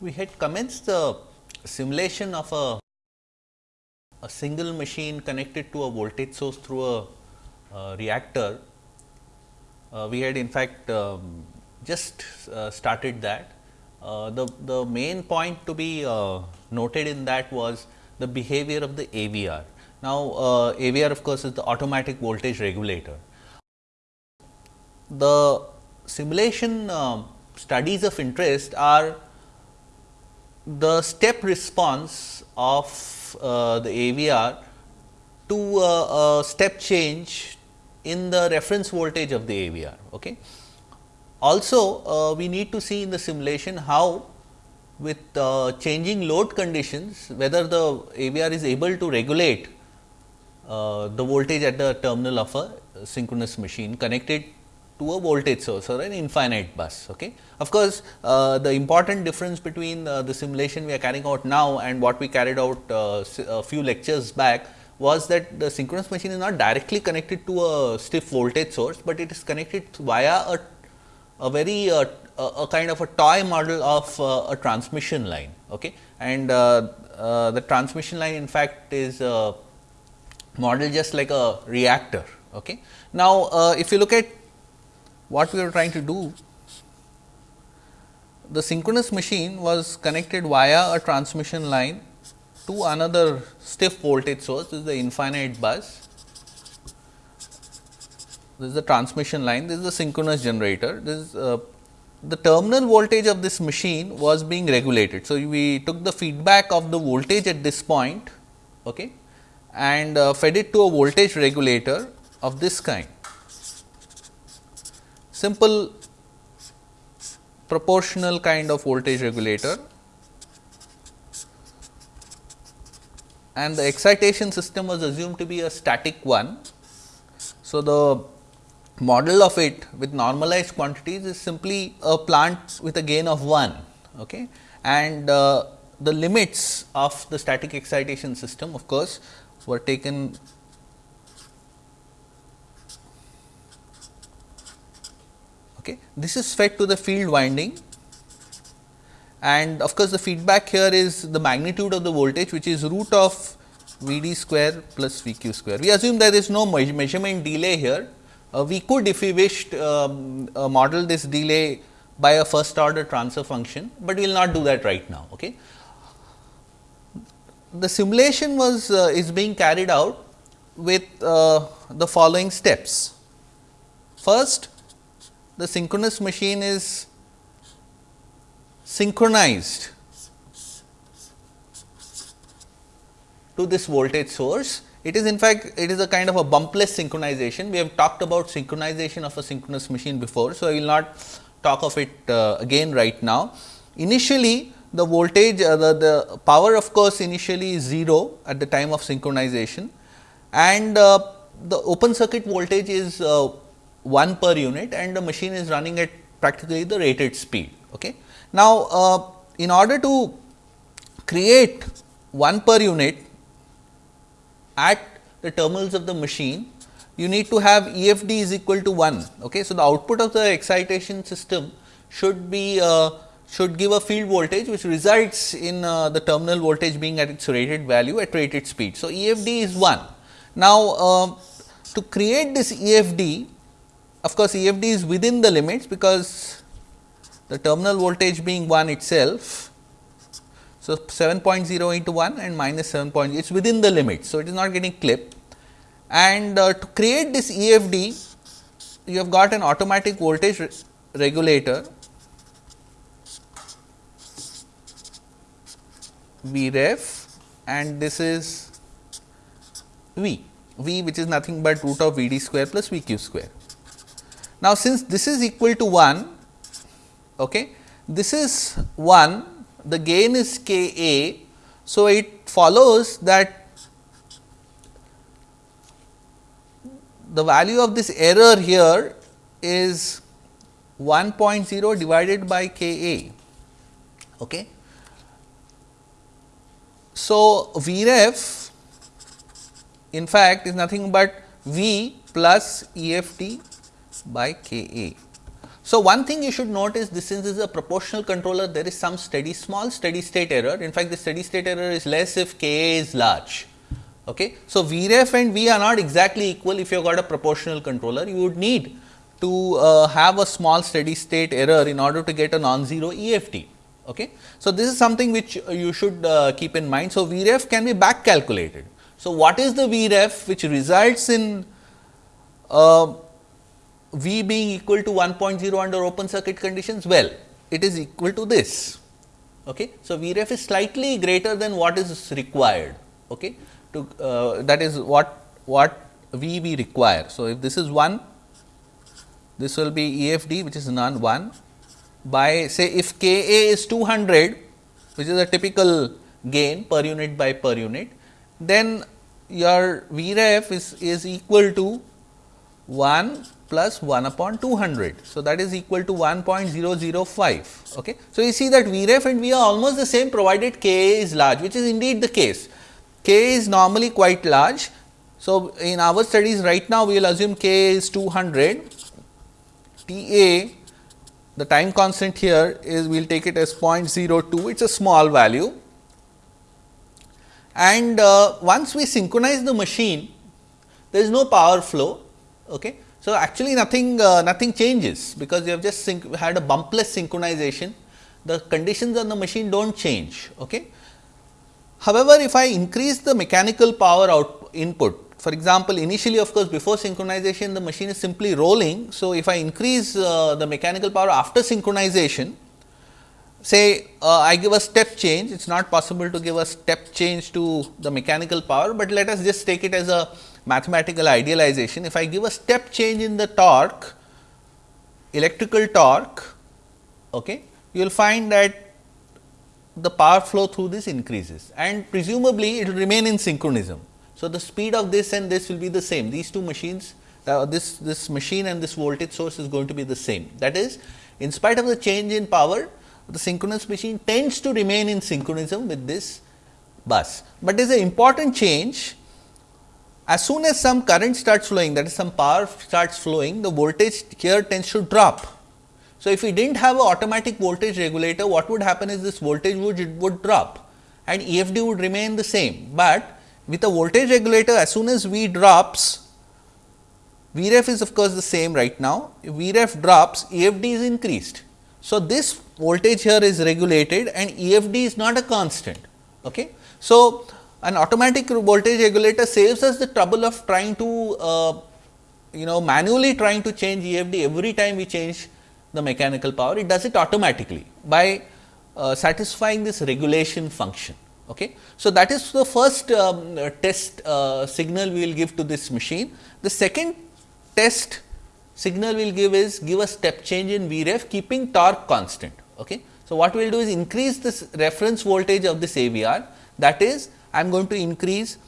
we had commenced the simulation of a, a single machine connected to a voltage source through a, reactor. Uh, we had in fact, um, just uh, started that. Uh, the, the main point to be uh, noted in that was the behavior of the AVR. Now, uh, AVR of course, is the automatic voltage regulator. The simulation um, studies of interest are the step response of uh, the AVR to a, a, step change in the reference voltage of the AVR. Okay. Also, uh, we need to see in the simulation how with uh, changing load conditions whether the AVR is able to regulate uh, the voltage at the terminal of a synchronous machine connected to a voltage source or an infinite bus. Okay. Of course, uh, the important difference between uh, the simulation we are carrying out now and what we carried out uh, a few lectures back was that the synchronous machine is not directly connected to a stiff voltage source, but it is connected via a, a very uh, a, kind of a toy model of uh, a transmission line. Okay. And uh, the transmission line in fact is modeled just like a reactor. Okay. Now, if you look at what we are trying to do, the synchronous machine was connected via a transmission line to another stiff voltage source, this is the infinite bus. This is the transmission line, this is the synchronous generator. This is uh, the terminal voltage of this machine was being regulated. So, we took the feedback of the voltage at this point okay, and uh, fed it to a voltage regulator of this kind simple proportional kind of voltage regulator and the excitation system was assumed to be a static one. So, the model of it with normalized quantities is simply a plant with a gain of 1 okay. and uh, the limits of the static excitation system of course, were taken Okay. This is fed to the field winding and of course, the feedback here is the magnitude of the voltage which is root of V d square plus V q square. We assume there is no measurement delay here. Uh, we could if we wished um, uh, model this delay by a first order transfer function, but we will not do that right now. Okay. The simulation was uh, is being carried out with uh, the following steps. First, the synchronous machine is synchronized to this voltage source. It is in fact, it is a kind of a bumpless synchronization. We have talked about synchronization of a synchronous machine before. So, I will not talk of it uh, again right now. Initially, the voltage, uh, the, the power of course, initially is 0 at the time of synchronization and uh, the open circuit voltage is uh, 1 per unit and the machine is running at practically the rated speed. Okay. Now, uh, in order to create 1 per unit at the terminals of the machine, you need to have EFD is equal to 1. Okay. So, the output of the excitation system should be uh, should give a field voltage which results in uh, the terminal voltage being at its rated value at rated speed. So, EFD is 1. Now, uh, to create this EFD of course, EFD is within the limits because the terminal voltage being 1 itself. So, 7.0 into 1 and minus 7 point, it is within the limits. So, it is not getting clipped and uh, to create this EFD, you have got an automatic voltage re regulator V ref and this is V, V which is nothing but root of V d square plus V q square. Now, since this is equal to 1, okay, this is 1, the gain is k a. So, it follows that the value of this error here is 1.0 divided by k a. Okay. So, V ref in fact is nothing but V plus E by K A. So, one thing you should note is this is a proportional controller there is some steady small steady state error in fact the steady state error is less if K A is large. Okay. So, Vref and V are not exactly equal if you have got a proportional controller you would need to uh, have a small steady state error in order to get a non-zero EFD. Okay. So, this is something which you should uh, keep in mind. So, Vref can be back calculated. So, what is the Vref which results in uh, V being equal to 1.0 under open circuit conditions? Well, it is equal to this. Okay. So, Vref is slightly greater than what is required. Okay. To uh, that is what what V we require. So, if this is 1 this will be EFD which is non 1 by say if K A is 200 which is a typical gain per unit by per unit, then your Vref is, is equal to 1 plus 1 upon 200. So, that is equal to 1.005. Okay. So, you see that Vref and V are almost the same provided K is large which is indeed the case. K is normally quite large. So, in our studies right now we will assume K is 200 T A the time constant here is we will take it as 0.02 it is a small value and uh, once we synchronize the machine there is no power flow. Okay. So, actually nothing uh, nothing changes because you have just had a bumpless synchronization the conditions on the machine do not change. Okay. However, if I increase the mechanical power out input for example, initially of course, before synchronization the machine is simply rolling. So, if I increase uh, the mechanical power after synchronization, say uh, I give a step change, it is not possible to give a step change to the mechanical power, but let us just take it as a mathematical idealization. If I give a step change in the torque, electrical torque, okay, you will find that the power flow through this increases and presumably it will remain in synchronism. So, the speed of this and this will be the same these two machines uh, this this machine and this voltage source is going to be the same that is in spite of the change in power the synchronous machine tends to remain in synchronism with this bus, but there is an important change as soon as some current starts flowing that is some power starts flowing the voltage here tends to drop. So, if we did not have an automatic voltage regulator what would happen is this voltage would, would drop and EFD would remain the same, but with a voltage regulator as soon as V drops, Vref is of course the same right now, if Vref drops EFD is increased. So, this voltage here is regulated and EFD is not a constant. Okay. So, an automatic voltage regulator saves us the trouble of trying to uh, you know manually trying to change EFD every time we change the mechanical power, it does it automatically by uh, satisfying this regulation function. Okay. So, that is the first um, test uh, signal we will give to this machine. The second test signal will give is give a step change in Vref keeping torque constant. Okay. So, what we will do is increase this reference voltage of this AVR that is I am going to increase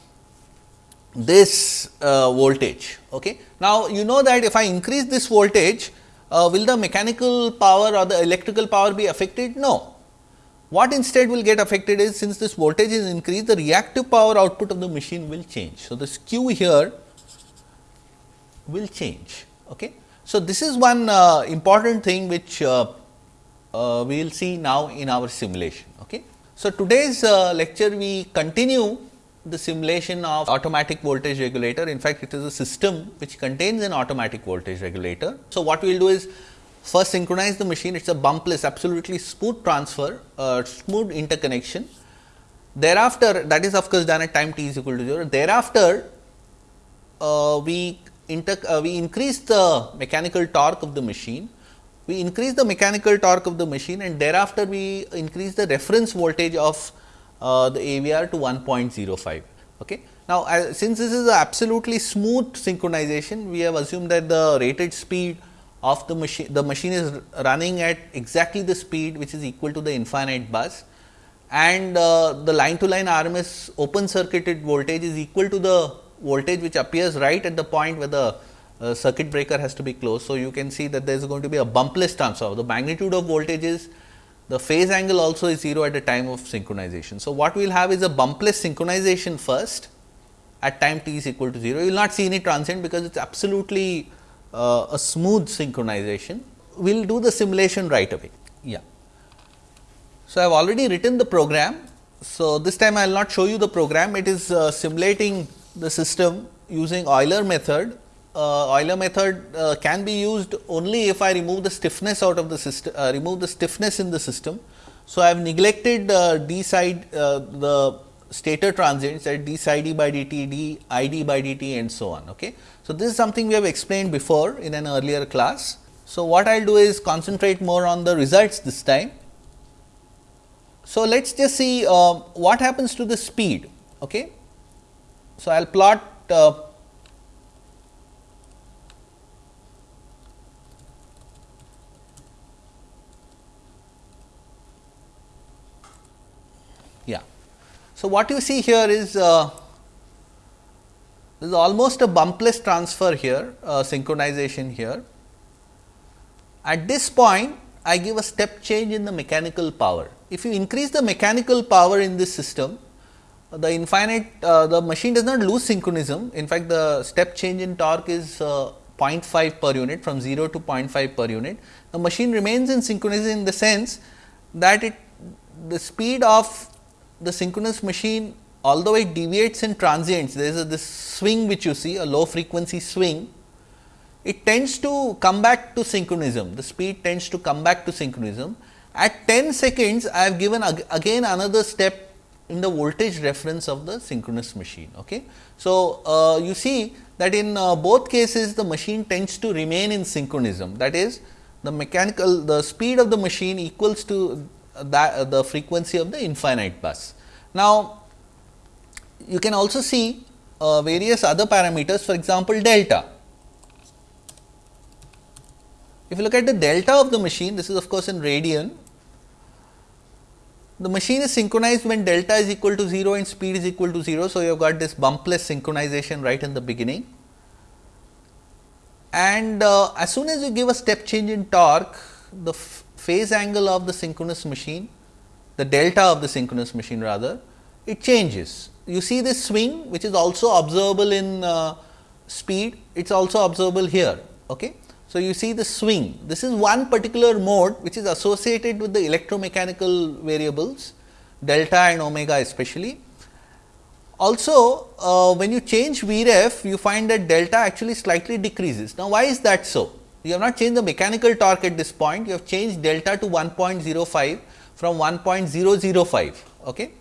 this uh, voltage. Okay. Now, you know that if I increase this voltage uh, will the mechanical power or the electrical power be affected? No, what instead will get affected is since this voltage is increased, the reactive power output of the machine will change. So, the Q here will change. Okay. So, this is one uh, important thing which uh, uh, we will see now in our simulation. Okay. So, today's uh, lecture we continue the simulation of automatic voltage regulator. In fact, it is a system which contains an automatic voltage regulator. So, what we will do is first synchronize the machine, it is a bumpless absolutely smooth transfer, uh, smooth interconnection. Thereafter, that is of course done at time t is equal to 0. Thereafter, uh, we, uh, we increase the mechanical torque of the machine, we increase the mechanical torque of the machine and thereafter we increase the reference voltage of uh, the AVR to 1.05. Okay. Now, since this is a absolutely smooth synchronization, we have assumed that the rated speed of the machine, the machine is running at exactly the speed which is equal to the infinite bus and uh, the line to line RMS open circuited voltage is equal to the voltage which appears right at the point where the uh, circuit breaker has to be closed. So, you can see that there is going to be a bumpless transfer. The magnitude of voltage is the phase angle also is 0 at the time of synchronization. So, what we will have is a bumpless synchronization first at time t is equal to 0. You will not see any transient because it is absolutely uh, a smooth synchronization. we will do the simulation right away. Yeah. So, I have already written the program. So, this time I will not show you the program, it is uh, simulating the system using Euler method. Uh, Euler method uh, can be used only if I remove the stiffness out of the system, uh, remove the stiffness in the system. So, I have neglected uh, d side uh, the stator transients at d d by dt, d i d by dt and so on. Okay. So, this is something we have explained before in an earlier class. So, what I will do is concentrate more on the results this time. So, let us just see uh, what happens to the speed. Okay. So, I will plot uh, yeah. So, what you see here is uh, this is almost a bumpless transfer here uh, synchronization here. At this point I give a step change in the mechanical power. If you increase the mechanical power in this system the infinite uh, the machine does not lose synchronism. In fact the step change in torque is uh, 0.5 per unit from 0 to 0.5 per unit. The machine remains in synchronism in the sense that it the speed of the synchronous machine although it deviates in transients there is a this swing which you see a low frequency swing it tends to come back to synchronism. The speed tends to come back to synchronism. At 10 seconds I have given ag again another step in the voltage reference of the synchronous machine. Okay. So, uh, you see that in uh, both cases the machine tends to remain in synchronism that is the mechanical the speed of the machine equals to that uh, the frequency of the infinite bus. Now, you can also see uh, various other parameters for example, delta. If you look at the delta of the machine this is of course in radian the machine is synchronized when delta is equal to 0 and speed is equal to 0. So, you have got this bumpless synchronization right in the beginning and uh, as soon as you give a step change in torque the phase angle of the synchronous machine the delta of the synchronous machine rather it changes. You see this swing which is also observable in uh, speed it is also observable here. Okay. So, you see the swing this is one particular mode which is associated with the electromechanical variables delta and omega especially. Also uh, when you change Vref you find that delta actually slightly decreases. Now, why is that so? You have not changed the mechanical torque at this point you have changed delta to 1.05 from 1.005. Okay.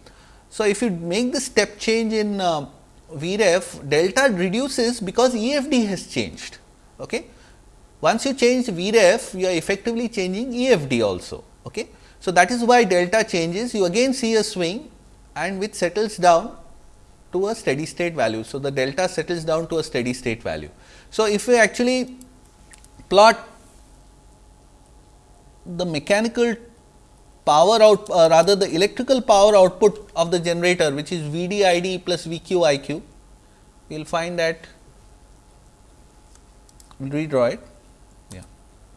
So, if you make the step change in uh, Vref delta reduces because EFD has changed. Okay. Once you change Vref, you are effectively changing EFD also. Okay. So, that is why delta changes, you again see a swing and which settles down to a steady state value. So, the delta settles down to a steady state value. So, if we actually plot the mechanical power out uh, rather the electrical power output of the generator which is V d I d plus V q I q, we will find that we will redraw it.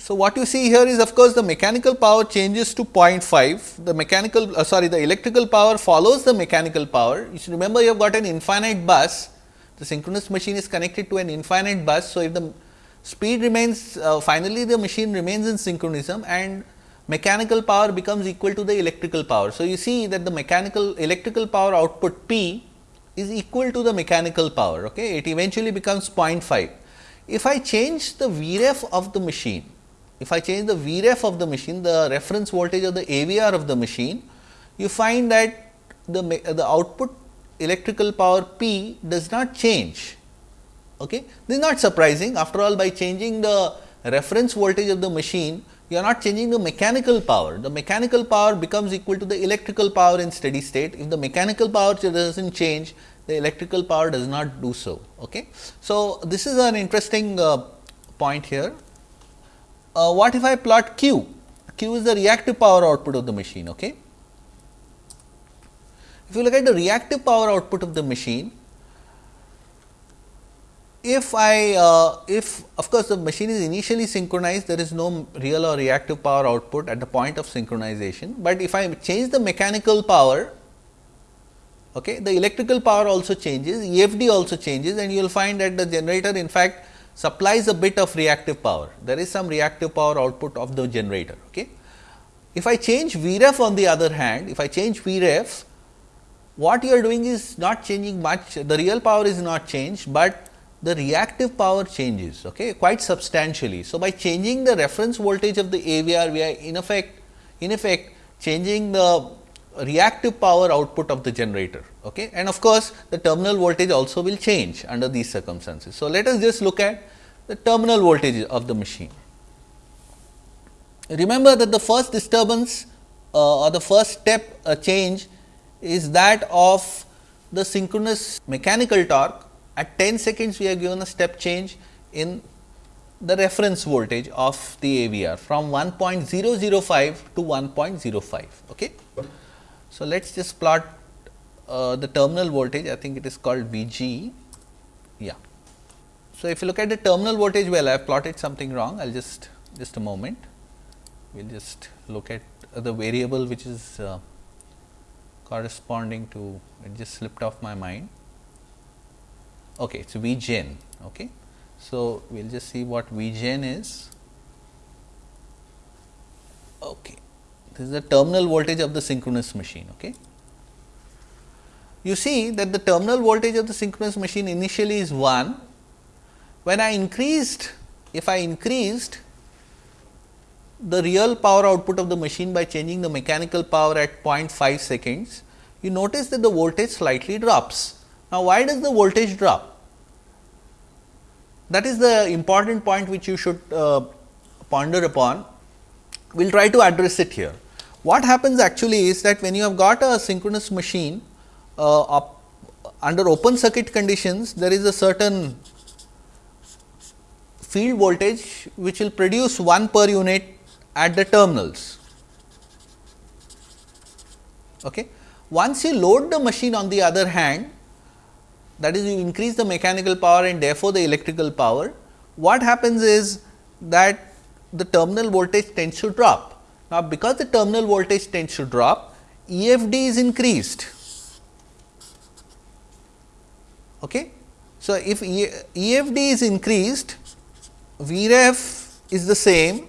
So, what you see here is of course, the mechanical power changes to 0.5, the mechanical uh, sorry the electrical power follows the mechanical power. You should remember you have got an infinite bus, the synchronous machine is connected to an infinite bus. So, if the speed remains uh, finally the machine remains in synchronism and mechanical power becomes equal to the electrical power. So, you see that the mechanical electrical power output P is equal to the mechanical power, okay? it eventually becomes 0.5. If I change the Vref of the machine, if I change the Vref of the machine, the reference voltage of the AVR of the machine, you find that the, the output electrical power P does not change. Okay? This is not surprising after all by changing the reference voltage of the machine, you are not changing the mechanical power. The mechanical power becomes equal to the electrical power in steady state. If the mechanical power does not change, the electrical power does not do so. Okay? So, this is an interesting uh, point here uh, what if I plot Q? Q is the reactive power output of the machine. Okay. If you look at the reactive power output of the machine, if I uh, if of course, the machine is initially synchronized there is no real or reactive power output at the point of synchronization, but if I change the mechanical power okay, the electrical power also changes EFD also changes and you will find that the generator in fact supplies a bit of reactive power. There is some reactive power output of the generator. Okay. If I change Vref on the other hand, if I change Vref, what you are doing is not changing much, the real power is not changed, but the reactive power changes okay, quite substantially. So, by changing the reference voltage of the AVR, we are in effect in effect changing the reactive power output of the generator. Okay. And of course, the terminal voltage also will change under these circumstances. So, let us just look at the terminal voltage of the machine. Remember that the first disturbance uh, or the first step uh, change is that of the synchronous mechanical torque. At 10 seconds, we are given a step change in the reference voltage of the AVR from 1.005 to 1.05. Okay. So, let us just plot uh, the terminal voltage, I think it is called VG. Yeah. So, if you look at the terminal voltage, well, I have plotted something wrong, I will just, just a moment. We will just look at the variable which is uh, corresponding to, it just slipped off my mind. Okay, it is V gen. Okay. So, we will just see what V gen is. Okay. This is the terminal voltage of the synchronous machine. Okay. You see that the terminal voltage of the synchronous machine initially is 1. When I increased, if I increased the real power output of the machine by changing the mechanical power at 0.5 seconds, you notice that the voltage slightly drops. Now, why does the voltage drop? That is the important point which you should uh, ponder upon. We will try to address it here. What happens actually is that when you have got a synchronous machine uh, under open circuit conditions, there is a certain field voltage which will produce 1 per unit at the terminals. Okay. Once you load the machine on the other hand, that is you increase the mechanical power and therefore, the electrical power, what happens is that the terminal voltage tends to drop now, because the terminal voltage tends to drop, EFD is increased. Okay. So, if EFD is increased, Vref is the same.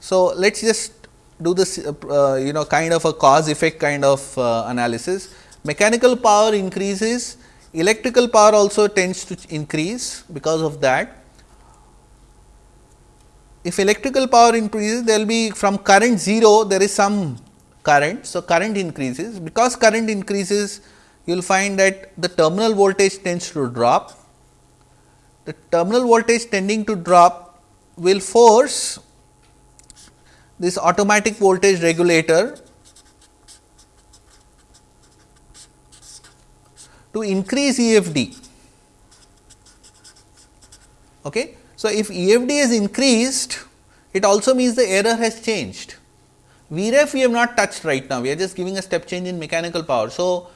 So, let us just do this uh, you know kind of a cause effect kind of uh, analysis. Mechanical power increases, electrical power also tends to increase because of that if electrical power increases there will be from current 0 there is some current. So, current increases because current increases you will find that the terminal voltage tends to drop. The terminal voltage tending to drop will force this automatic voltage regulator to increase EFD. Okay. So, if EFD is increased, it also means the error has changed. Vref we have not touched right now, we are just giving a step change in mechanical power. So,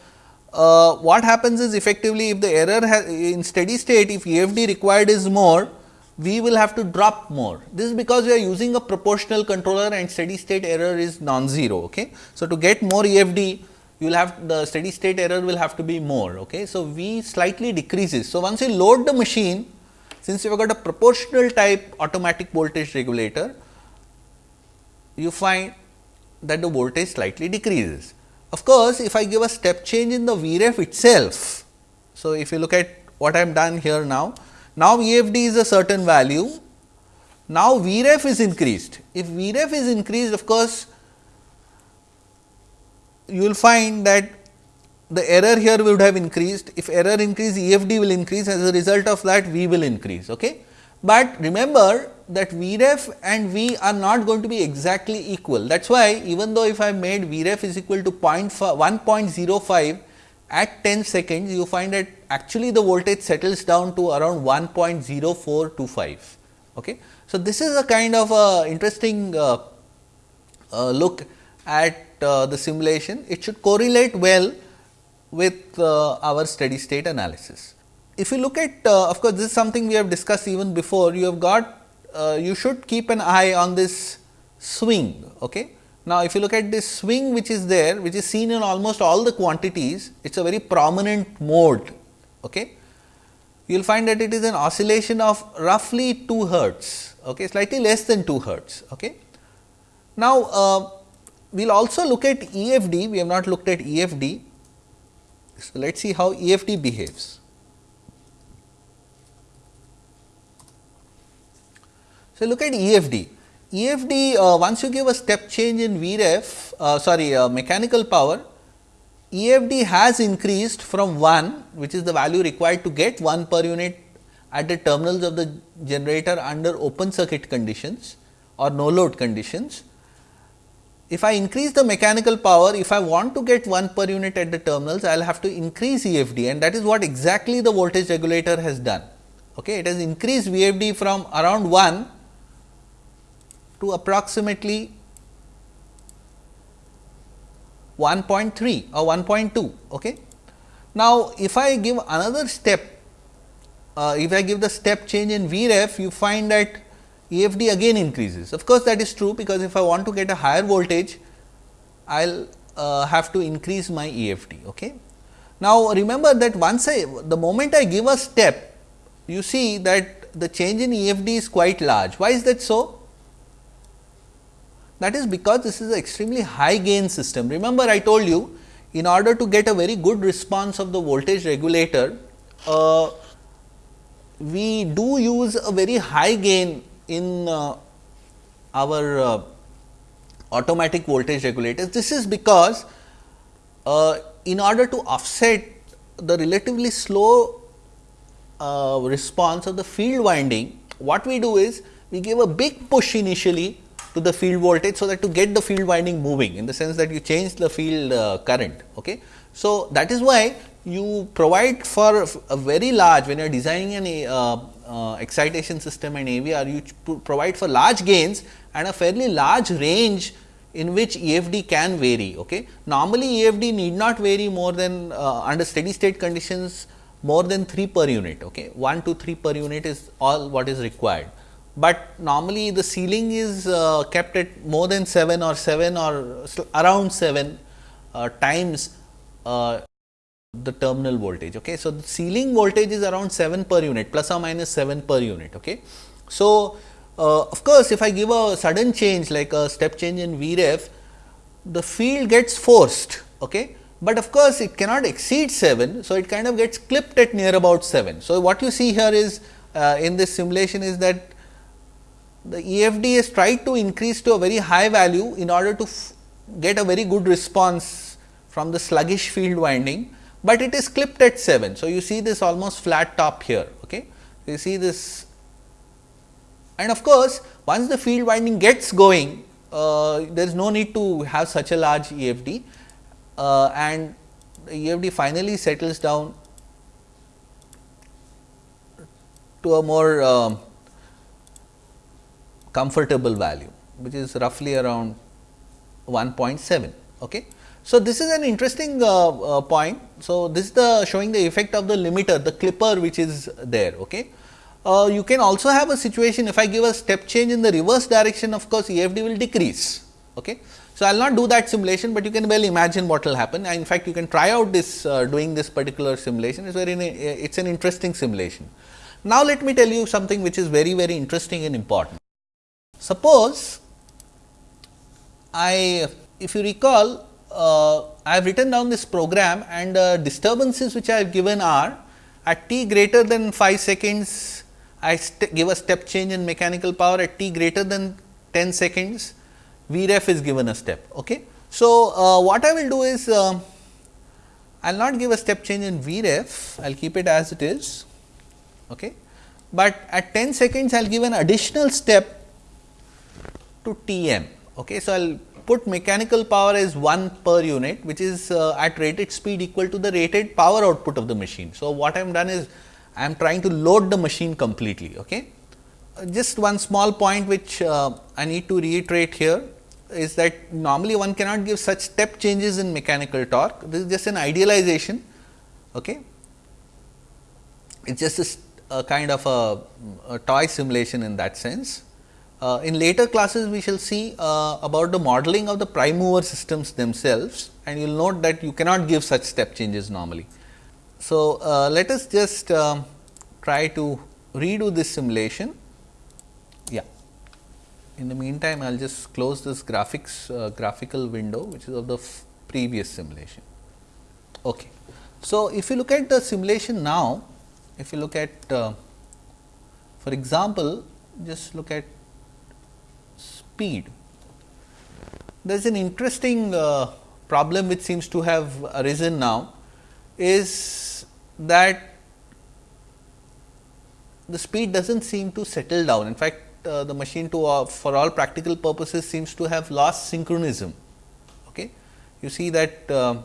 uh, what happens is effectively if the error in steady state, if EFD required is more, we will have to drop more. This is because we are using a proportional controller and steady state error is non-zero. Okay? So, to get more EFD, you will have the steady state error will have to be more. Okay? So, V slightly decreases. So, once you load the machine, since you have got a proportional type automatic voltage regulator, you find that the voltage slightly decreases. Of course, if I give a step change in the Vref itself, so if you look at what I am done here now, now EFD is a certain value, now Vref is increased. If Vref is increased, of course, you will find that the error here would have increased. If error increase, EFD will increase as a result of that V will increase. Okay? But remember that Vref and V are not going to be exactly equal. That is why even though if I made Vref is equal to 1.05 at 10 seconds, you find that actually the voltage settles down to around 1.0425. Okay? So, this is a kind of a interesting uh, uh, look at uh, the simulation. It should correlate well with uh, our steady state analysis. If you look at uh, of course, this is something we have discussed even before you have got uh, you should keep an eye on this swing. Okay. Now, if you look at this swing which is there which is seen in almost all the quantities it is a very prominent mode. Okay. you will find that it is an oscillation of roughly 2 hertz, okay, slightly less than 2 hertz. Okay. Now, uh, we will also look at EFD, we have not looked at EFD. So, let us see how EFD behaves. So, look at EFD. EFD uh, once you give a step change in Vref uh, sorry uh, mechanical power EFD has increased from 1 which is the value required to get 1 per unit at the terminals of the generator under open circuit conditions or no load conditions. If I increase the mechanical power, if I want to get 1 per unit at the terminals, I will have to increase EFD and that is what exactly the voltage regulator has done. Okay. It has increased VFD from around 1 to approximately 1.3 or 1.2. Okay. Now, if I give another step, uh, if I give the step change in Vref, you find that EFD again increases. Of course, that is true because if I want to get a higher voltage, I will uh, have to increase my EFD. Okay. Now, remember that once I the moment I give a step, you see that the change in EFD is quite large. Why is that so? That is because this is an extremely high gain system. Remember I told you in order to get a very good response of the voltage regulator, uh, we do use a very high gain in uh, our uh, automatic voltage regulators. This is because uh, in order to offset the relatively slow response of the field winding, what we do is we give a big push initially to the field voltage. So, that to get the field winding moving in the sense that you change the field uh, current. Okay. So, that is why you provide for a very large when you are designing an uh, uh, excitation system and AVR you to provide for large gains and a fairly large range in which EFD can vary. Okay. Normally, EFD need not vary more than uh, under steady state conditions more than 3 per unit. Okay. 1 to 3 per unit is all what is required but normally the ceiling is uh, kept at more than 7 or 7 or around 7 uh, times uh, the terminal voltage. Okay. So, the ceiling voltage is around 7 per unit plus or minus 7 per unit. Okay. So, uh, of course, if I give a sudden change like a step change in Vref, the field gets forced. Okay. But of course, it cannot exceed 7. So, it kind of gets clipped at near about 7. So, what you see here is uh, in this simulation is that the EFD is tried to increase to a very high value in order to get a very good response from the sluggish field winding, but it is clipped at 7. So, you see this almost flat top here. Okay. You see this and of course, once the field winding gets going, uh, there is no need to have such a large EFD uh, and the EFD finally settles down to a more uh, comfortable value which is roughly around 1.7. Okay. So, this is an interesting uh, uh, point. So, this is the showing the effect of the limiter the clipper which is there. Okay. Uh, you can also have a situation if I give a step change in the reverse direction of course, EFD will decrease. Okay. So, I will not do that simulation, but you can well imagine what will happen in fact, you can try out this uh, doing this particular simulation it is very it is an interesting simulation. Now, let me tell you something which is very very interesting and important. Suppose I if you recall uh, I have written down this program and uh, disturbances which I have given are at t greater than 5 seconds I give a step change in mechanical power at t greater than 10 seconds Vref is given a step. Okay. So, uh, what I will do is uh, I will not give a step change in Vref, I will keep it as it is, okay. but at 10 seconds I will give an additional step to T m. Okay. So, I will put mechanical power as 1 per unit which is uh, at rated speed equal to the rated power output of the machine. So, what I am done is I am trying to load the machine completely. Okay. Just one small point which uh, I need to reiterate here is that normally one cannot give such step changes in mechanical torque. This is just an idealization. Okay. It is just a, a kind of a, a toy simulation in that sense. Uh, in later classes, we shall see uh, about the modeling of the prime mover systems themselves and you will note that you cannot give such step changes normally. So, uh, let us just um, try to redo this simulation. Yeah. In the meantime, I will just close this graphics uh, graphical window, which is of the previous simulation. Okay. So, if you look at the simulation now, if you look at uh, for example, just look at speed. There is an interesting uh, problem which seems to have arisen now is that the speed does not seem to settle down. In fact, uh, the machine to uh, for all practical purposes seems to have lost synchronism. Okay. You see that uh,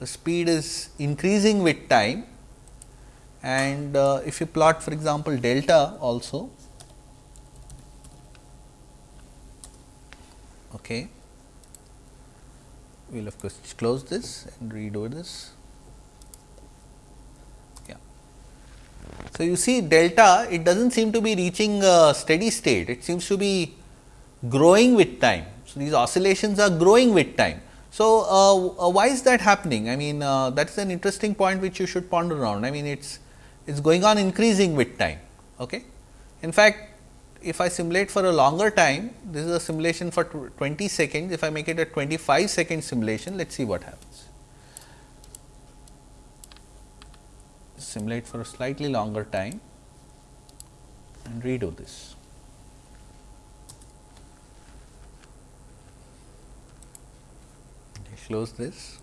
the speed is increasing with time and uh, if you plot for example, delta also okay. we will of course close this and redo this. Yeah. So, you see delta it does not seem to be reaching a steady state, it seems to be growing with time. So, these oscillations are growing with time. So, uh, uh, why is that happening? I mean uh, that is an interesting point which you should ponder on. I mean it is it is going on increasing with time. Okay. In fact, if I simulate for a longer time, this is a simulation for 20 seconds. If I make it a 25 second simulation, let us see what happens. Simulate for a slightly longer time and redo this. Close this.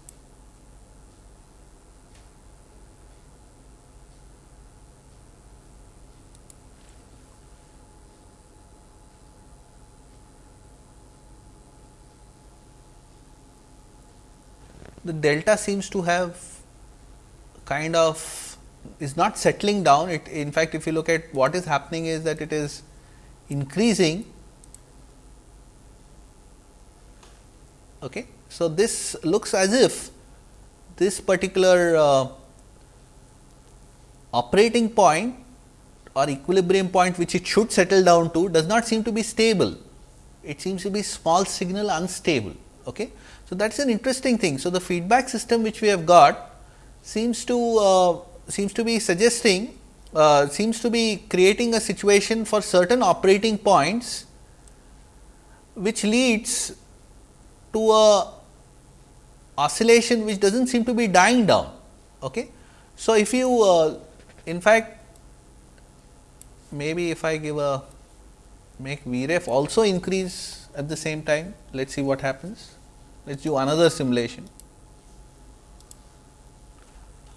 The delta seems to have kind of is not settling down. It in fact, if you look at what is happening is that it is increasing. Okay. So, this looks as if this particular uh, operating point or equilibrium point which it should settle down to does not seem to be stable. It seems to be small signal unstable. Okay. So, that is an interesting thing. So, the feedback system which we have got seems to uh, seems to be suggesting uh, seems to be creating a situation for certain operating points which leads to a oscillation which does not seem to be dying down. Okay. So, if you uh, in fact maybe if I give a make Vref also increase at the same time, let us see what happens. Let us do another simulation.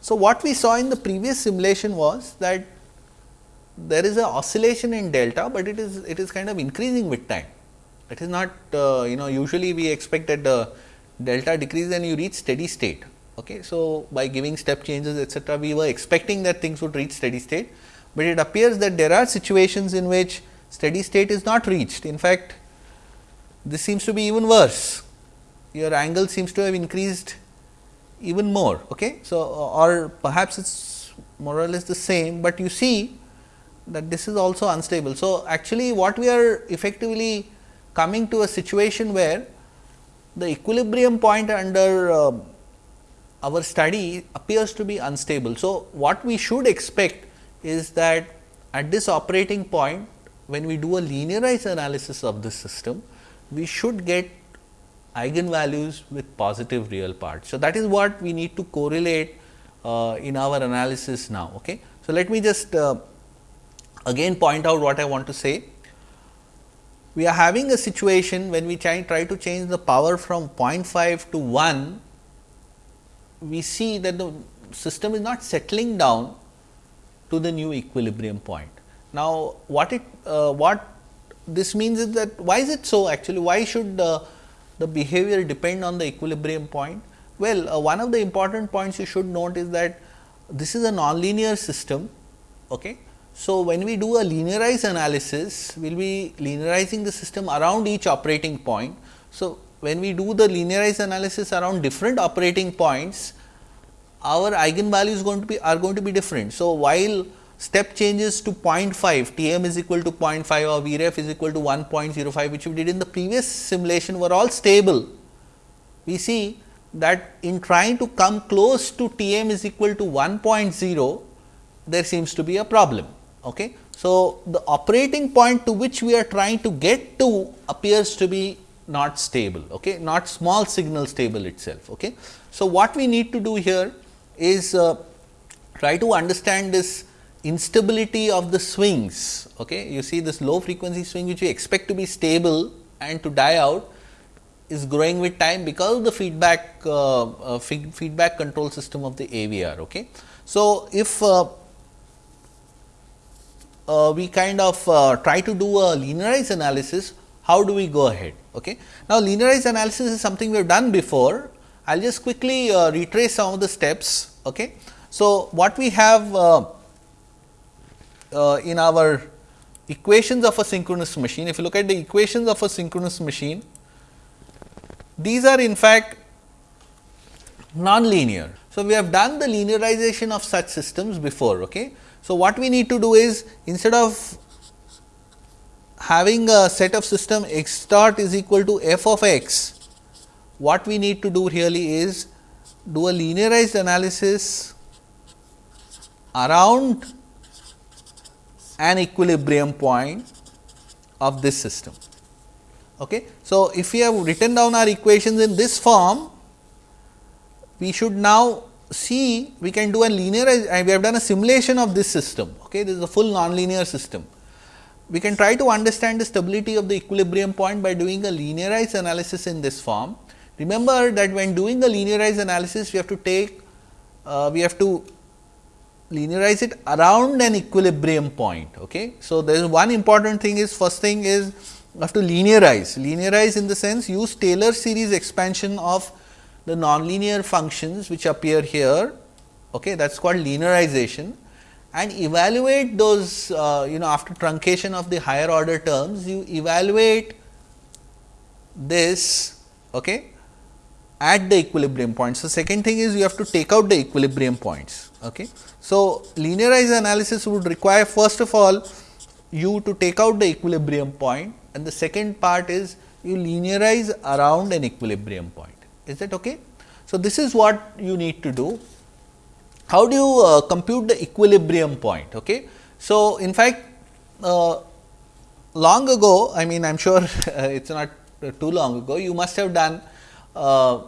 So, what we saw in the previous simulation was that there is a oscillation in delta, but it is it is kind of increasing with time. It is not uh, you know usually we expect that the delta decrease and you reach steady state. Okay. So, by giving step changes etcetera, we were expecting that things would reach steady state, but it appears that there are situations in which steady state is not reached. In fact, this seems to be even worse your angle seems to have increased even more. Okay. So, or perhaps it is more or less the same, but you see that this is also unstable. So, actually what we are effectively coming to a situation where the equilibrium point under uh, our study appears to be unstable. So, what we should expect is that at this operating point when we do a linearized analysis of this system, we should get eigenvalues with positive real parts. So, that is what we need to correlate uh, in our analysis now. Okay. So, let me just uh, again point out what I want to say. We are having a situation when we try, try to change the power from 0.5 to 1, we see that the system is not settling down to the new equilibrium point. Now, what it uh, what this means is that why is it so actually why should uh, the behavior depend on the equilibrium point? Well, uh, one of the important points you should note is that this is a nonlinear system. Okay. So, when we do a linearized analysis, we will be linearizing the system around each operating point. So, when we do the linearized analysis around different operating points, our eigenvalues going to be are going to be different. So, while step changes to 0.5 T m is equal to 0.5 or V ref is equal to 1.05 which we did in the previous simulation were all stable. We see that in trying to come close to T m is equal to 1.0 there seems to be a problem. Okay. So, the operating point to which we are trying to get to appears to be not stable, okay, not small signal stable itself. Okay. So, what we need to do here is uh, try to understand this instability of the swings. Okay. You see this low frequency swing which we expect to be stable and to die out is growing with time because of the feedback uh, uh, feedback control system of the AVR. Okay. So, if uh, uh, we kind of uh, try to do a linearized analysis, how do we go ahead? Okay. Now, linearized analysis is something we have done before. I will just quickly uh, retrace some of the steps. Okay. So, what we have uh, in our equations of a synchronous machine, if you look at the equations of a synchronous machine, these are in fact non-linear. So, we have done the linearization of such systems before. Okay. So, what we need to do is instead of having a set of system x dot is equal to f of x, what we need to do really is do a linearized analysis around an equilibrium point of this system. Okay. So, if we have written down our equations in this form, we should now see we can do a linear we have done a simulation of this system. Okay. This is a full nonlinear system. We can try to understand the stability of the equilibrium point by doing a linearized analysis in this form. Remember that when doing the linearized analysis, we have to take, uh, we have to linearize it around an equilibrium point. Okay. So, there is one important thing is first thing is you have to linearize, linearize in the sense use Taylor series expansion of the nonlinear functions which appear here okay, that is called linearization and evaluate those uh, you know after truncation of the higher order terms you evaluate this okay, at the equilibrium point. So, second thing is you have to take out the equilibrium points. Okay. So, linearized analysis would require first of all you to take out the equilibrium point and the second part is you linearize around an equilibrium point. Is that okay? So, this is what you need to do. How do you uh, compute the equilibrium point? Okay? So, in fact, uh, long ago, I mean I am sure it is not too long ago, you must have done uh,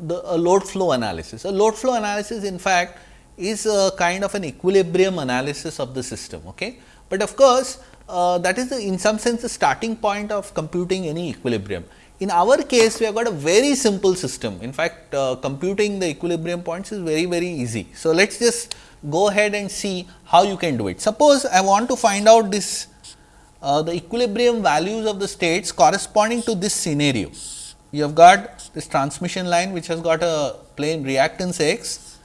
the load flow analysis. A load flow analysis in fact, is a kind of an equilibrium analysis of the system. Okay? But of course, uh, that is the, in some sense the starting point of computing any equilibrium. In our case, we have got a very simple system. In fact, uh, computing the equilibrium points is very, very easy. So, let us just go ahead and see how you can do it. Suppose I want to find out this uh, the equilibrium values of the states corresponding to this scenario. You have got this transmission line which has got a plane reactance x.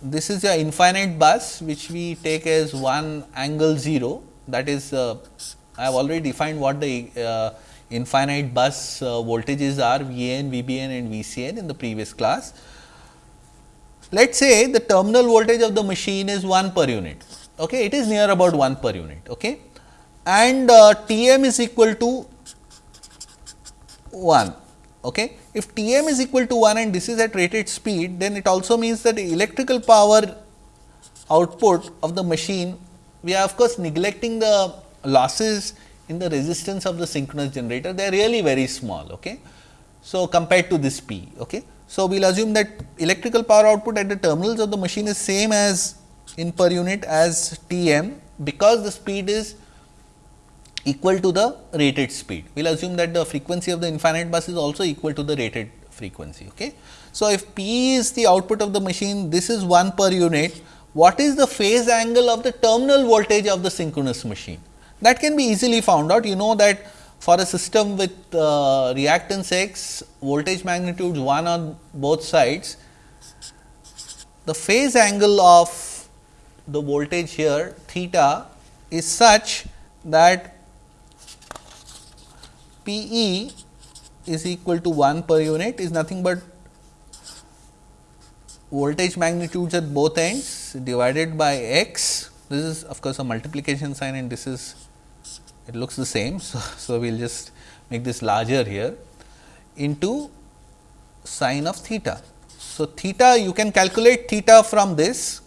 This is your infinite bus which we take as 1 angle 0 that is uh, I have already defined what the uh, infinite bus uh, voltages are VAN, VBN and VCN in the previous class. Let us say the terminal voltage of the machine is 1 per unit, okay. it is near about 1 per unit okay. and uh, Tm is equal to 1. Okay. If Tm is equal to 1 and this is at rated speed, then it also means that the electrical power output of the machine, we are of course neglecting the losses in the resistance of the synchronous generator, they are really very small. Okay. So, compared to this P. Okay. So, we will assume that electrical power output at the terminals of the machine is same as in per unit as T m because the speed is equal to the rated speed. We will assume that the frequency of the infinite bus is also equal to the rated frequency. Okay. So, if P is the output of the machine, this is 1 per unit, what is the phase angle of the terminal voltage of the synchronous machine? That can be easily found out. You know that for a system with uh, reactance x, voltage magnitudes 1 on both sides, the phase angle of the voltage here theta is such that P e is equal to 1 per unit is nothing but voltage magnitudes at both ends divided by x. This is of course, a multiplication sign and this is it looks the same. So, so we will just make this larger here into sine of theta. So, theta you can calculate theta from this.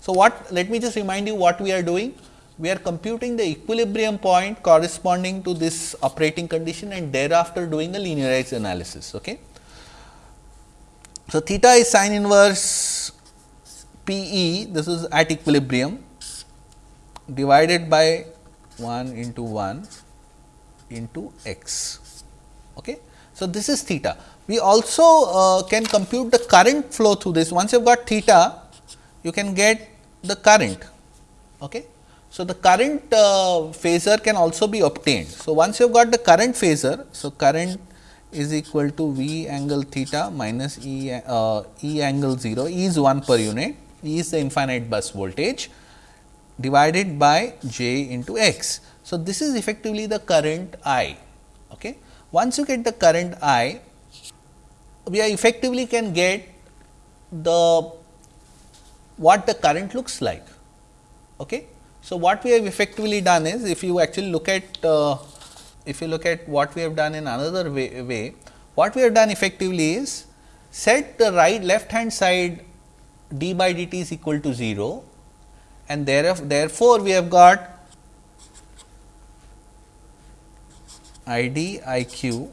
So, what let me just remind you what we are doing. We are computing the equilibrium point corresponding to this operating condition and thereafter doing a linearized analysis. Okay. So, theta is sine inverse P e this is at equilibrium divided by 1 into 1 into x. Okay. So, this is theta. We also uh, can compute the current flow through this. Once you have got theta, you can get the current. Okay. So, the current uh, phasor can also be obtained. So, once you have got the current phasor, so current is equal to V angle theta minus E, uh, e angle 0, E is 1 per unit, E is the infinite bus voltage divided by j into x. So, this is effectively the current I. Okay. Once you get the current I, we effectively can get the what the current looks like. Okay. So, what we have effectively done is if you actually look at uh, if you look at what we have done in another way, way what we have done effectively is set the right left hand side d by dt is equal to 0 and therefore, we have got I d I q.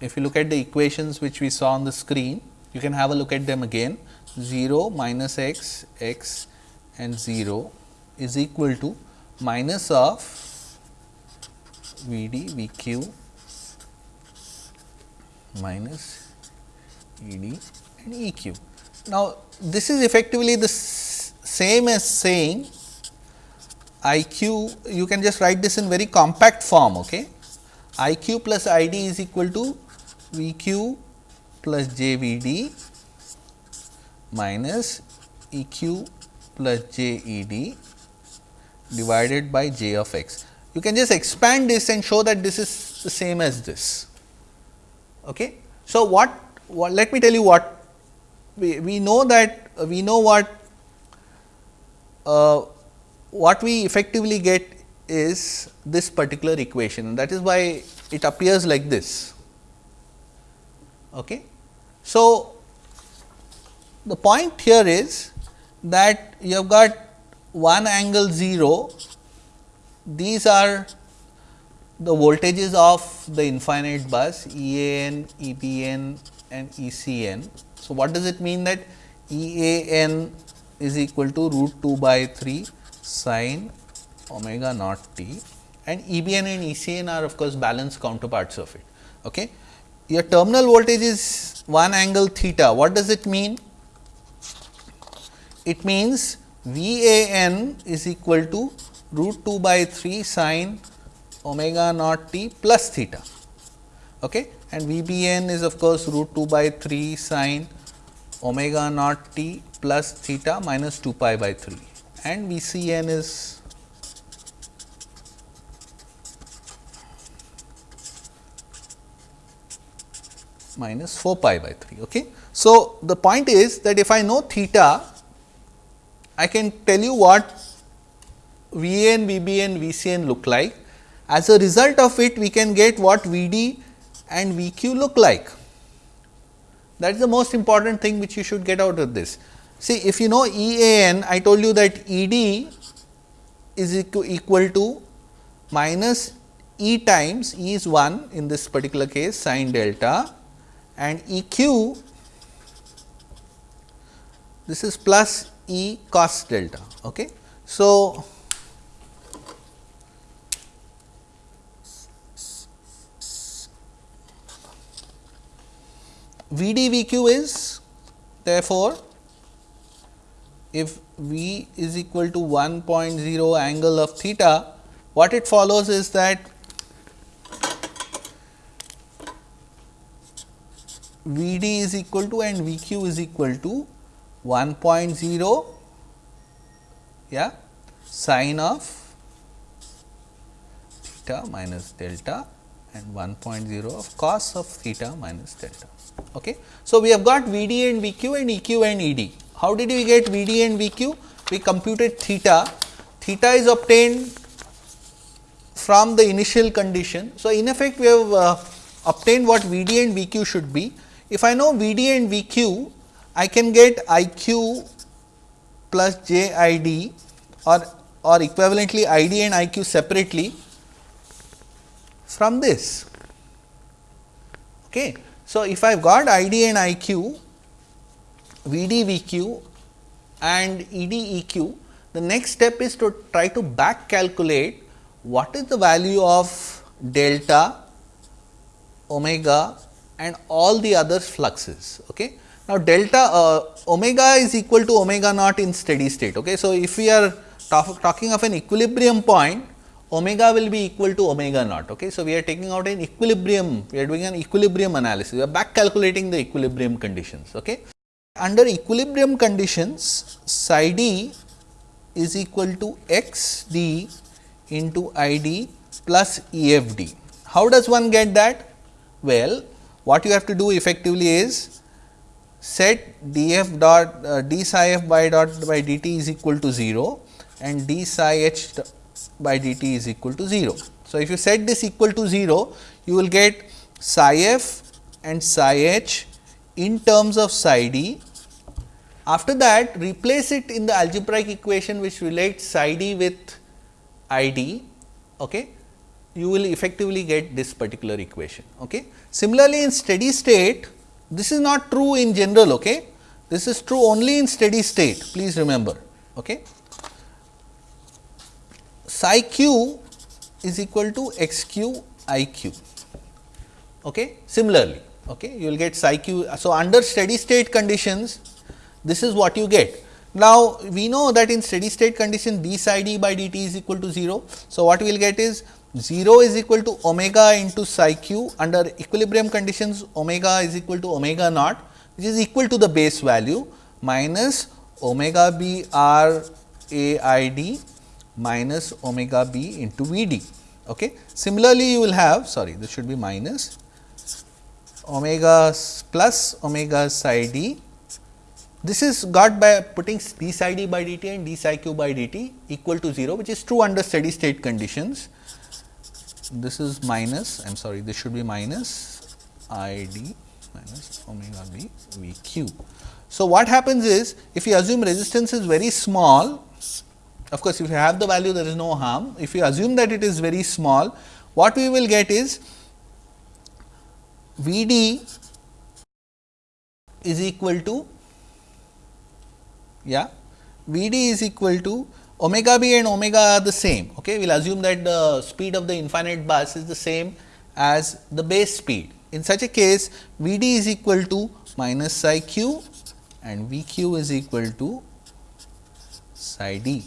If you look at the equations which we saw on the screen, you can have a look at them again 0 minus x x and 0 is equal to minus of V d V q minus E d and E q. Now, this is effectively the same as saying I q you can just write this in very compact form. Okay. I q plus I d is equal to V q plus j V d minus E q plus j E d divided by j of x. You can just expand this and show that this is the same as this. Okay. So, what, what let me tell you what we, we know that uh, we know what uh, what we effectively get is this particular equation that is why it appears like this. Okay. So, the point here is that you have got one angle 0, these are the voltages of the infinite bus E A n, E B n and E C n. So, what does it mean that E A n is equal to root 2 by 3 sine omega naught t and EBN and ECN are of course balanced counterparts of it. Okay. Your terminal voltage is one angle theta. What does it mean? It means VAN is equal to root 2 by 3 sine omega naught t plus theta. Okay. And VBN is of course root 2 by 3 sine omega naught t plus theta minus 2 pi by 3 and V c n is minus 4 pi by 3. Okay. So, the point is that if I know theta, I can tell you what V n, V b n, V c n look like. As a result of it, we can get what V d and V q look like. That is the most important thing which you should get out of this. See, if you know E A n, I told you that E d is equal to minus E times E is 1 in this particular case sine delta and E q this is plus E cos delta. Okay. So, V d V q is therefore, if V is equal to 1.0 angle of theta, what it follows is that V d is equal to and V q is equal to 1.0 yeah sine of theta minus delta and 1.0 of cos of theta minus delta. Okay. So, we have got V d and V q and E q and E d. How did we get V d and V q? We computed theta. Theta is obtained from the initial condition. So, in effect we have uh, obtained what V d and V q should be. If I know V d and V q, I can get I q plus j i d or or equivalently i d and i q separately from this. Okay. So, if I have got I d and I q, V d V q and E d E q, the next step is to try to back calculate what is the value of delta, omega and all the other fluxes. Okay. Now, delta uh, omega is equal to omega naught in steady state. Okay. So, if we are talk, talking of an equilibrium point, omega will be equal to omega naught. Okay. So, we are taking out an equilibrium, we are doing an equilibrium analysis, we are back calculating the equilibrium conditions. Okay. Under equilibrium conditions, psi d is equal to x d into I d plus E f d. How does one get that? Well, what you have to do effectively is set d f dot uh, d psi f by dot by d t is equal to 0 and d psi h by dt is equal to 0. So, if you set this equal to 0, you will get psi f and psi h in terms of psi d. After that, replace it in the algebraic equation which relates psi d with i d. Okay. You will effectively get this particular equation. Okay. Similarly, in steady state, this is not true in general. Okay. This is true only in steady state, please remember. Okay psi q is equal to x q i q. Okay. Similarly, okay, you will get psi q. So, under steady state conditions, this is what you get. Now, we know that in steady state condition d psi d by dt is equal to 0. So, what we will get is 0 is equal to omega into psi q under equilibrium conditions omega is equal to omega naught which is equal to the base value minus omega b r a i d minus omega b into V d. Okay. Similarly, you will have sorry this should be minus omega plus omega psi d. This is got by putting d psi d by dt and d psi q by dt equal to 0 which is true under steady state conditions. This is minus I am sorry this should be minus i d minus omega b v q. So, what happens is if you assume resistance is very small of course, if you have the value there is no harm. If you assume that it is very small, what we will get is V d is equal to yeah V d is equal to omega b and omega are the same. Okay. We will assume that the speed of the infinite bus is the same as the base speed. In such a case, V d is equal to minus psi q and V q is equal to psi d.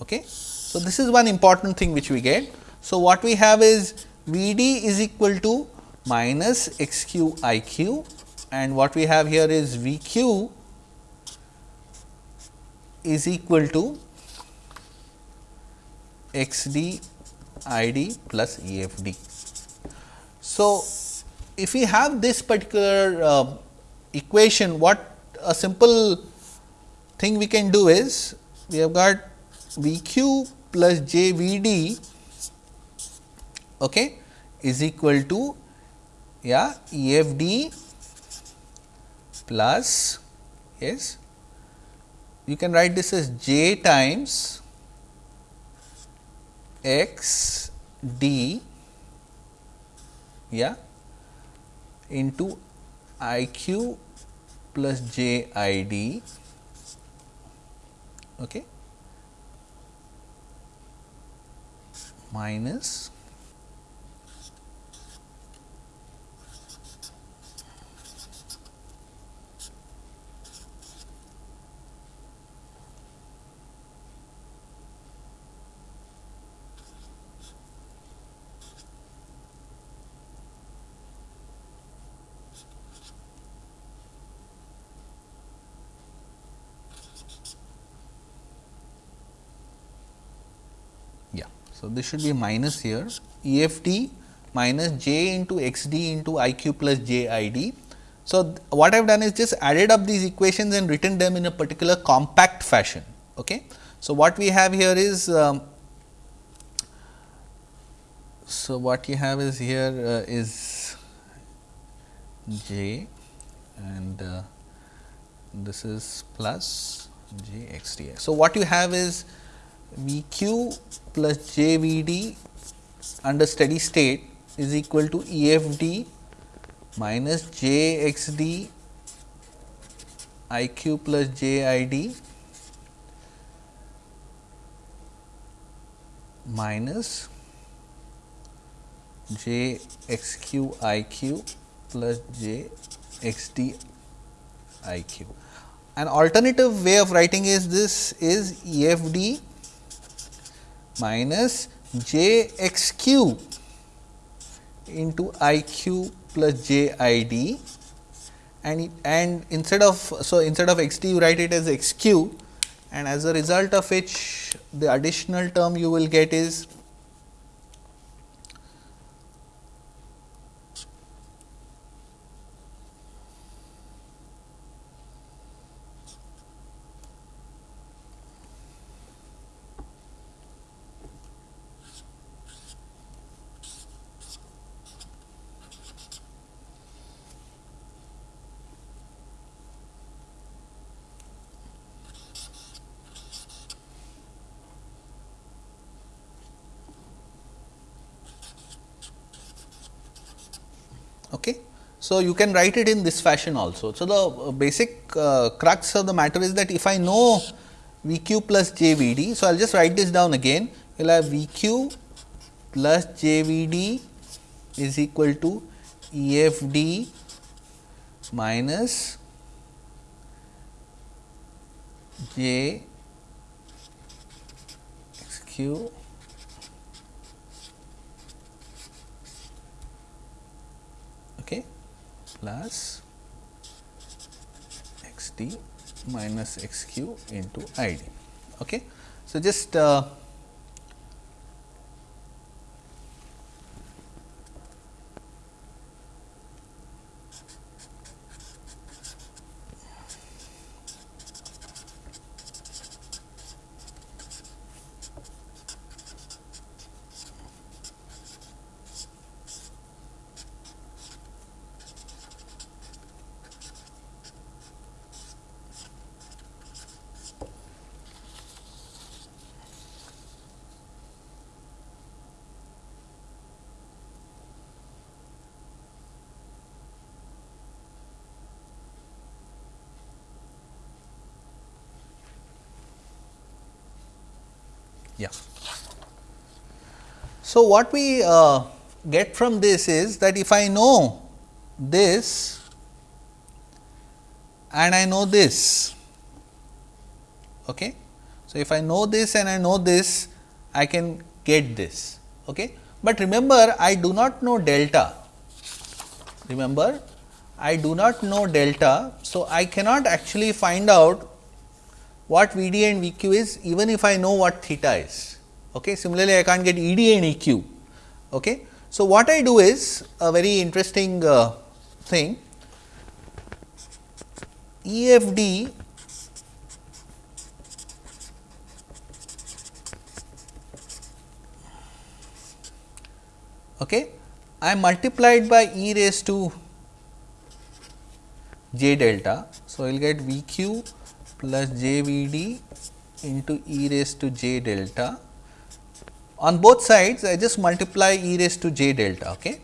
Okay. So, this is one important thing which we get. So, what we have is V d is equal to minus x q i q and what we have here is V q is equal to x d i d plus E f d. So, if we have this particular uh, equation, what a simple thing we can do is, we have got V q plus j V d okay, is equal to yeah, E f d plus yes you can write this as j times x d yeah into i q plus j i d okay minus So, this should be minus here E f d minus j into x d into i q plus j i d. So, what I have done is just added up these equations and written them in a particular compact fashion. Okay. So, what we have here is um, so what you have is here uh, is j and uh, this is plus j x d. So, what you have is V q plus j V d under steady state is equal to E f d minus j x d I q plus j i d minus j x q i q plus j x d i q. An alternative way of writing is this is E f d minus j x q into i q plus j i d. And and instead of so instead of x d you write it as x q. And as a result of which the additional term you will get is Okay. So, you can write it in this fashion also. So, the uh, basic uh, crux of the matter is that if I know V q plus j V d. So, I will just write this down again. We will have V q plus j V d is equal to E f d minus j x q plus x d minus x q into i d. Okay. So, just uh, Yeah. So, what we uh, get from this is that if I know this and I know this. Okay. So, if I know this and I know this, I can get this. Okay. But remember, I do not know delta. Remember, I do not know delta. So, I cannot actually find out what V d and V q is even if I know what theta is. Okay. Similarly, I can't get E d and E q. Okay. So, what I do is a very interesting uh, thing E f d okay, I multiplied by e raised to j delta. So, I will get V q plus j v d into e raised to j delta. On both sides I just multiply e raised to j delta. Okay.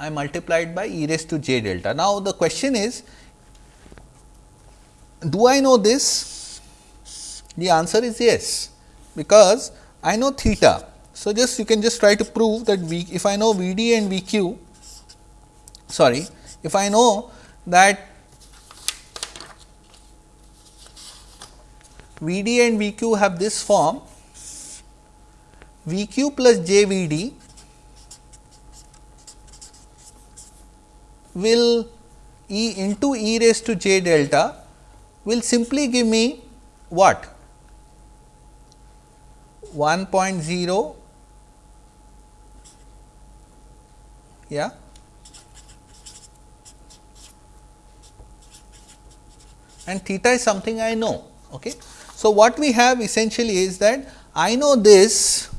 I multiplied by e raised to j delta. Now, the question is do I know this? The answer is yes, because I know theta. So, just you can just try to prove that v, if I know V d and V q, sorry, if I know that V d and V q have this form V q plus j V d will e into e raised to j delta will simply give me what 1.0 yeah and theta is something I know. Okay. So, what we have essentially is that I know this,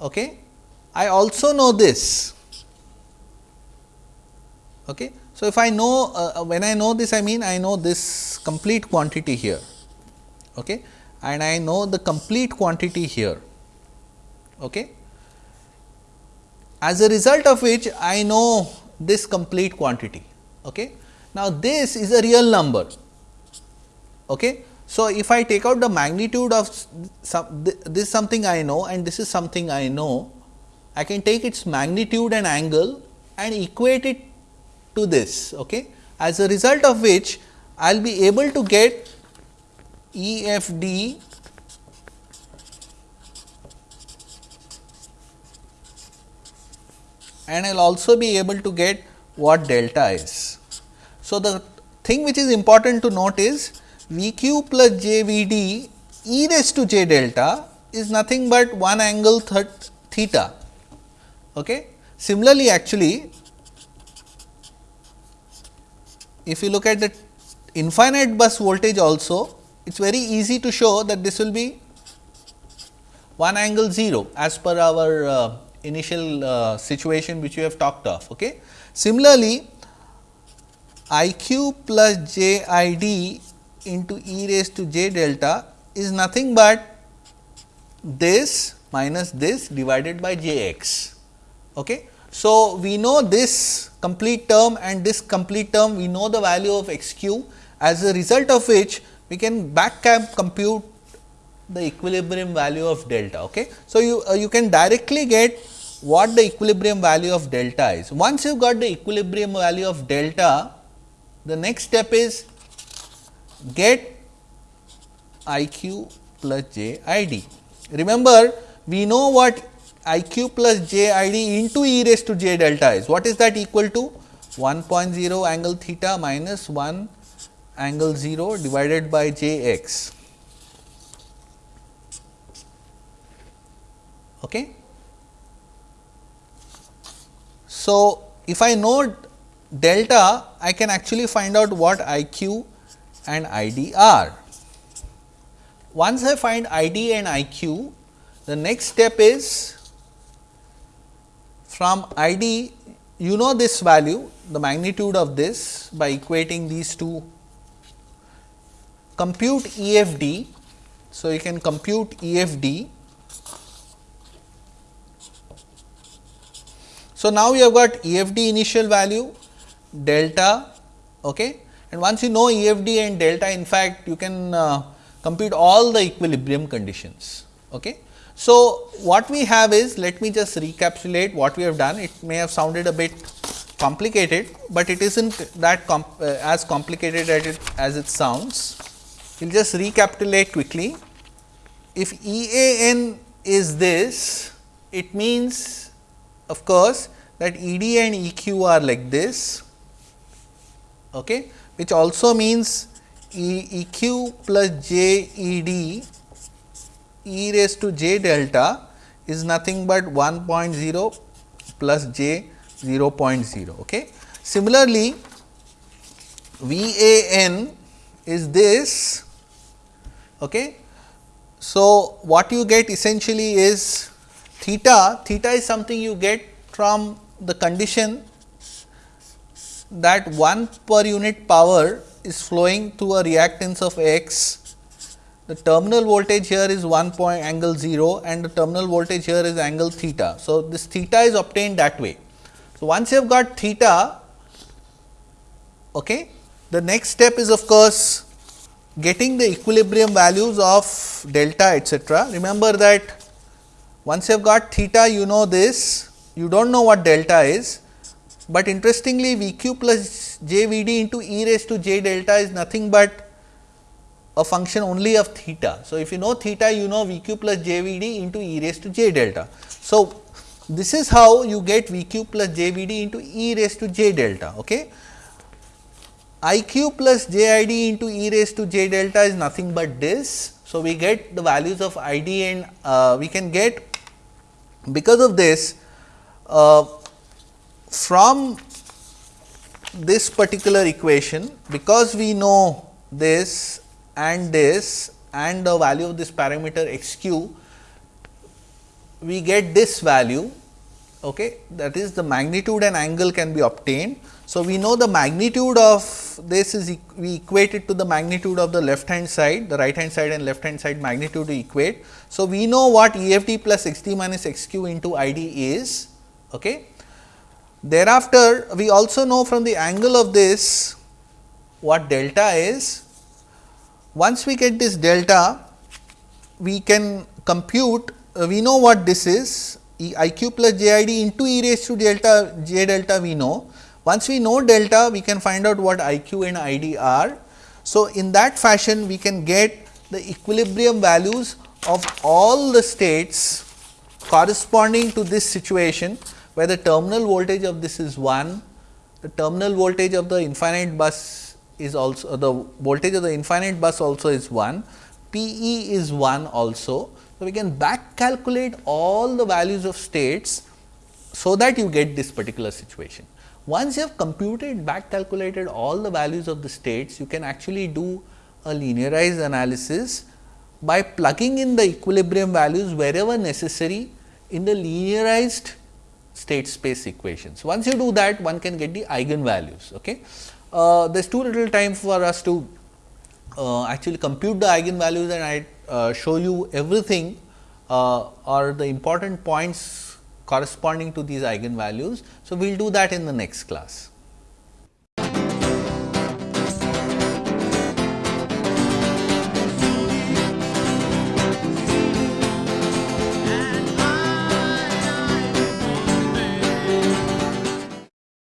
okay. I also know this. Okay. So, if I know uh, when I know this I mean I know this complete quantity here okay, and I know the complete quantity here. Okay. As a result of which I know this complete quantity. Okay. Now, this is a real number. Okay. So, if I take out the magnitude of some this is something I know and this is something I know, I can take its magnitude and angle and equate it to this. Okay. As a result of which I will be able to get E f d and I will also be able to get what delta is. So, the thing which is important to note is V q plus j V d e raised to j delta is nothing but one angle theta. Okay. Similarly, actually if you look at the infinite bus voltage also, it is very easy to show that this will be 1 angle 0 as per our uh, initial uh, situation which we have talked of. Okay. Similarly, I q plus j i d into e raised to j delta is nothing but this minus this divided by j x. Okay. So, we know this complete term and this complete term we know the value of x q as a result of which we can back compute the equilibrium value of delta. Okay. So, you uh, you can directly get what the equilibrium value of delta is. Once you have got the equilibrium value of delta, the next step is get I q plus j i d. Remember, we know what I q plus j i d into e raised to j delta is. What is that equal to? 1.0 angle theta minus 1 angle 0 divided by j x. Okay. So, if I know delta, I can actually find out what I q and I D R. Once I find I d and I q, the next step is from I d you know this value the magnitude of this by equating these two compute E f d. So, you can compute E f d So, now you have got EFD initial value delta okay. And once you know EFD and delta in fact, you can uh, compute all the equilibrium conditions. Okay. So, what we have is let me just recapitulate what we have done it may have sounded a bit complicated, but it is not that comp uh, as complicated as it, as it sounds. We will just recapitulate quickly. If E A n is this, it means of course, that E d and E q are like this, okay, which also means E, e q plus j E d e raised to j delta is nothing but 1.0 plus j 0.0. Okay. Similarly, V a n is this. Okay. So, what you get essentially is theta, theta is something you get from the condition that 1 per unit power is flowing through a reactance of x. The terminal voltage here is 1 point angle 0 and the terminal voltage here is angle theta. So, this theta is obtained that way. So, once you have got theta, okay, the next step is of course, getting the equilibrium values of delta etcetera. Remember that once you have got theta, you know this, you do not know what delta is, but interestingly V q plus j V d into e raised to j delta is nothing but a function only of theta. So, if you know theta, you know V q plus j V d into e raised to j delta. So, this is how you get V q plus j V d into e raised to j delta. Okay. I q plus j i d into e raised to j delta is nothing but this. So, we get the values of i d and uh, we can get because of this, uh, from this particular equation, because we know this and this and the value of this parameter x q, we get this value okay, that is the magnitude and angle can be obtained. So, we know the magnitude of this is we equate it to the magnitude of the left hand side, the right hand side and left hand side magnitude we equate. So, we know what EFD plus x d minus x q into I d is. Okay. Thereafter, we also know from the angle of this what delta is. Once we get this delta, we can compute, uh, we know what this is e i q plus j i d into e raised to delta j delta we know once we know delta, we can find out what IQ and ID are. So, in that fashion we can get the equilibrium values of all the states corresponding to this situation where the terminal voltage of this is 1, the terminal voltage of the infinite bus is also the voltage of the infinite bus also is 1, P e is 1 also. So, we can back calculate all the values of states so that you get this particular situation. Once you have computed back calculated all the values of the states, you can actually do a linearized analysis by plugging in the equilibrium values wherever necessary in the linearized state space equations. Once you do that, one can get the eigenvalues. Okay. Uh, there is too little time for us to uh, actually compute the eigenvalues and I uh, show you everything uh, or the important points corresponding to these eigenvalues. So, we will do that in the next class.